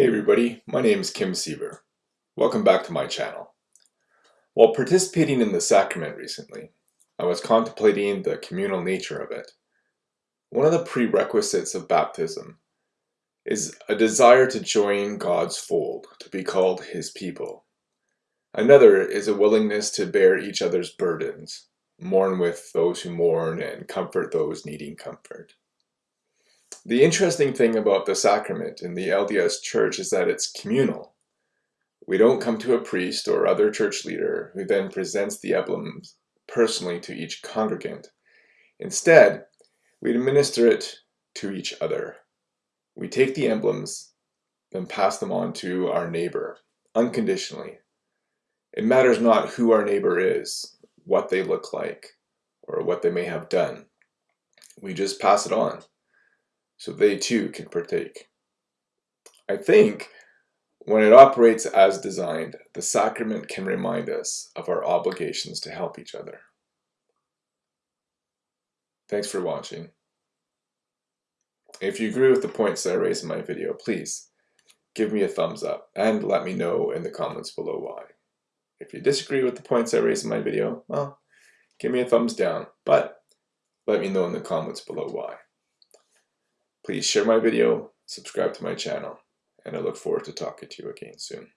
Hey everybody, my name is Kim Siever. Welcome back to my channel. While participating in the sacrament recently, I was contemplating the communal nature of it. One of the prerequisites of baptism is a desire to join God's fold, to be called His people. Another is a willingness to bear each other's burdens, mourn with those who mourn, and comfort those needing comfort. The interesting thing about the sacrament in the LDS Church is that it's communal. We don't come to a priest or other church leader who then presents the emblems personally to each congregant. Instead, we administer it to each other. We take the emblems, then pass them on to our neighbor, unconditionally. It matters not who our neighbor is, what they look like, or what they may have done. We just pass it on so they too can partake. I think when it operates as designed, the sacrament can remind us of our obligations to help each other. Thanks for watching. If you agree with the points that I raised in my video, please give me a thumbs up and let me know in the comments below why. If you disagree with the points I raised in my video, well, give me a thumbs down, but let me know in the comments below why. Please share my video, subscribe to my channel, and I look forward to talking to you again soon.